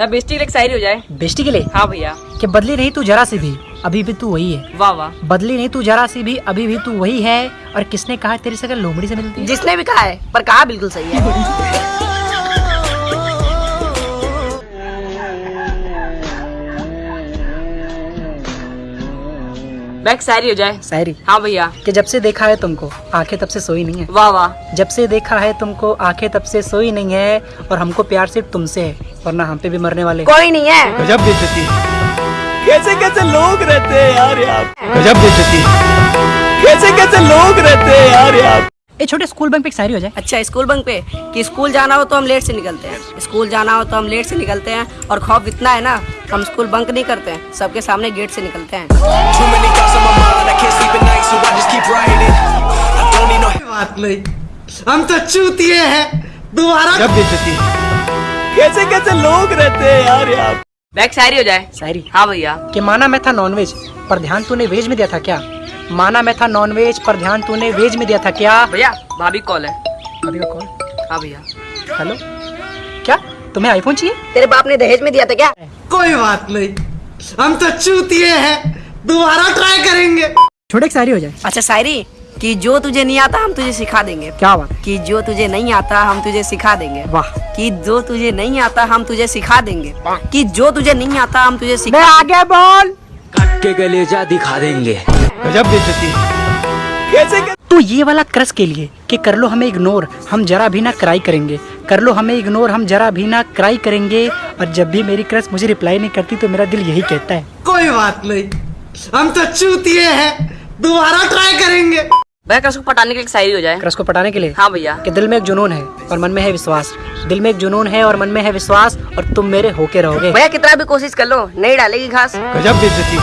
Bestie के लिए शायरी हो जाए। बेस्टी के लिए? हाँ भैया। कि बदली नहीं तू जरा सी भी अभी भी तू वही है। वाह वाह। बदली नहीं तू जरा सी भी अभी भी तू वही है। और किसने कहा तेरी शक्ल लोमड़ी से मिलती है? जिसने भी कहा है पर कहा बिल्कुल सही है। एक शायरी हो जाए। शायरी? हाँ भैया। कि जब से देखा है तुमको आँखें तब से सोई नहीं है। वाह वाह। जब से देखा है तुमको आँखें तब से सोई नहीं है। और हमको प्यार सिर्फ़ तुमसे है। वरना हम पे भी मरने वाले कोई नहीं है। गजब बेइज्जती। कैसे कैसे लोग रहते हैं यार यहाँ गजब बेइज्जती। कैसे कैसे लोग रहते हैं यार यहाँ ए छोटे स्कूल बैंक पे शायरी हो जाए। अच्छा स्कूल बंक पे? कि स्कूल जाना हो तो हम लेट से निकलते हैं। स्कूल जाना हो तो हम लेट से निकलते हैं। और खौफ इतना है ना हम स्कूल बंक नहीं करते हैं। सबके सामने गेट से निकलते हैं। बात नहीं। हम तो चूतिए हैं। दोबारा कैसे लोग रहते हैं यार मैं एक शायरी हो जाए। शायरी? हाँ भैया। कि माना मैं था नॉनवेज पर ध्यान तूने वेज में दिया था क्या? माना मैं था नॉनवेज पर ध्यान तूने वेज में दिया था क्या? भैया भाभी कॉल है। अभी का कॉल? हाँ भैया। हेलो? क्या? तुम्हें आईफोन चाहिए? तेरे बाप ने दहेज में दिया था क्या? कोई बात नहीं। हम तो चूतिए हैं। दोबारा ट्राई करेंगे। छोटे शायरी हो जाए। अच्छा शायरी? कि जो तुझे नहीं आता हम तुझे सिखा देंगे। क्या बात है? कि जो तुझे नहीं आता हम तुझे सिखा देंगे। वाह। कि जो तुझे नहीं आता हम तुझे सिखा देंगे। कि जो तुझे नहीं आता हम तुझे सिखा आगे बोल। के गलेजा दिखा देंगे। गजब बेइज्जती कैसे कैसे तो ये वाला क्रस के लिए कि कर लो हमें इग्नोर हम जरा भी ना क्राई करेंगे। कर लो हमें इग्नोर हम जरा भी ना क्राई करेंगे। और जब भी मेरी क्रस मुझे रिप्लाई नहीं करती तो मेरा दिल यही कहता है। कोई बात नहीं। हम तो चूतिए हैं। दोबारा ट्राई करेंगे। भैया को पटाने के लिए शायरी हो जाए। क्रश को पटाने के लिए? हाँ भैया। कि दिल में एक जुनून है और मन में है विश्वास। दिल में एक जुनून है और मन में है विश्वास और तुम मेरे होके रहोगे। भैया कितना भी कोशिश कर लो नहीं डालेगी घास। गजब बेइज्जती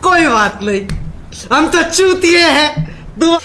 कोई बात नहीं। हम तो चूतिए हैं। दो